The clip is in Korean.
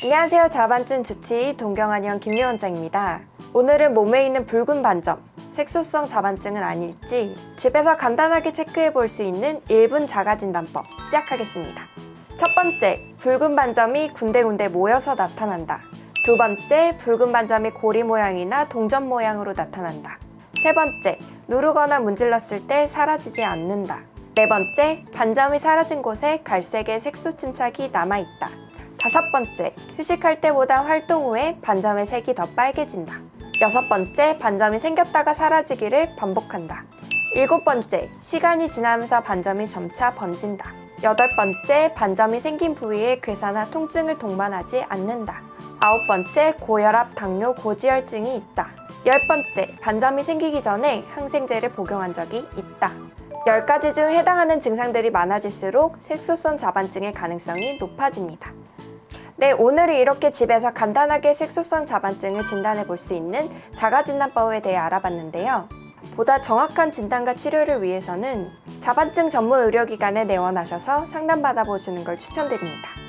안녕하세요. 자반증 주치의 동경한의원 김미 원장입니다. 오늘은 몸에 있는 붉은 반점, 색소성 자반증은 아닐지 집에서 간단하게 체크해 볼 수 있는 1분 자가진단법 시작하겠습니다. 첫 번째, 붉은 반점이 군데군데 모여서 나타난다. 두 번째, 붉은 반점이 고리 모양이나 동전 모양으로 나타난다. 세 번째, 누르거나 문질렀을 때 사라지지 않는다. 네 번째, 반점이 사라진 곳에 갈색의 색소 침착이 남아있다. 다섯 번째, 휴식할 때보다 활동 후에 반점의 색이 더 빨개진다. 여섯 번째, 반점이 생겼다가 사라지기를 반복한다. 일곱 번째, 시간이 지나면서 반점이 점차 번진다. 여덟 번째, 반점이 생긴 부위에 괴사나 통증을 동반하지 않는다. 아홉 번째, 고혈압, 당뇨, 고지혈증이 있다. 열 번째, 반점이 생기기 전에 항생제를 복용한 적이 있다. 10가지 중 해당하는 증상들이 많아질수록 색소성 자반증의 가능성이 높아집니다. 네, 오늘은 이렇게 집에서 간단하게 색소성 자반증을 진단해 볼 수 있는 자가진단법에 대해 알아봤는데요. 보다 정확한 진단과 치료를 위해서는 자반증 전문 의료기관에 내원하셔서 상담받아 보시는 걸 추천드립니다.